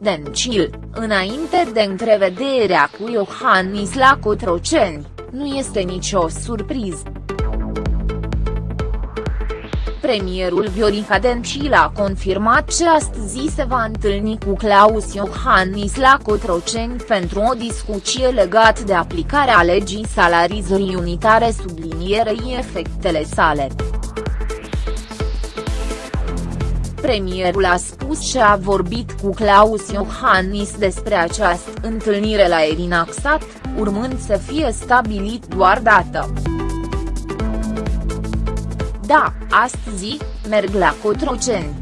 Dencil, înainte de întrevederea cu Iohannis la Cotroceni, nu este nicio surpriză. Premierul Viorica Dencil a confirmat ce astăzi se va întâlni cu Claus Iohannis la Cotroceni pentru o discuție legată de aplicarea legii salarizării unitare sublinierei efectele sale. Premierul a spus că a vorbit cu Claus Iohannis despre această întâlnire la Erinaxat, urmând să fie stabilit doar dată. Da, astăzi, merg la Cotroceni.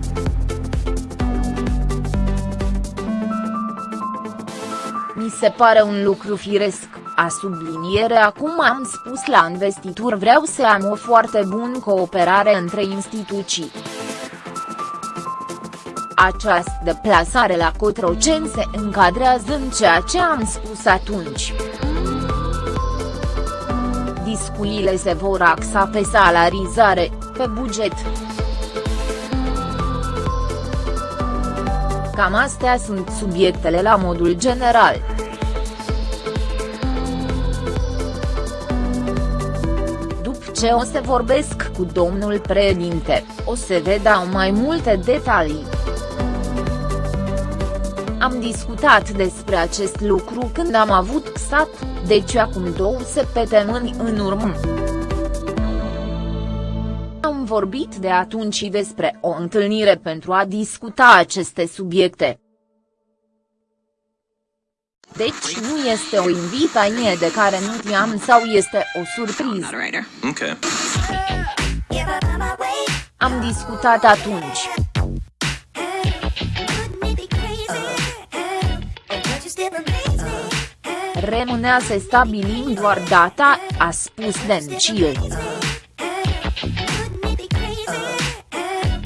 Mi se pare un lucru firesc, a subliniere acum am spus la investitur vreau să am o foarte bună cooperare între instituții. Această deplasare la Cotroceni se încadrează în ceea ce am spus atunci. Discuțiile se vor axa pe salarizare, pe buget. Cam astea sunt subiectele la modul general. După ce o să vorbesc cu domnul președinte, o să vedea mai multe detalii. Am discutat despre acest lucru când am avut XAT, deci acum două săptămâni în urmă. Am vorbit de atunci despre o întâlnire pentru a discuta aceste subiecte. Deci nu este o invitație de care nu știam sau este o surpriză. Okay. Am discutat atunci. Rămânea să stabilim doar data, a spus Dencil.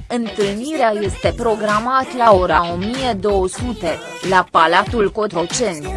Întâlnirea este programată la ora 1200, la Palatul Cotroceni.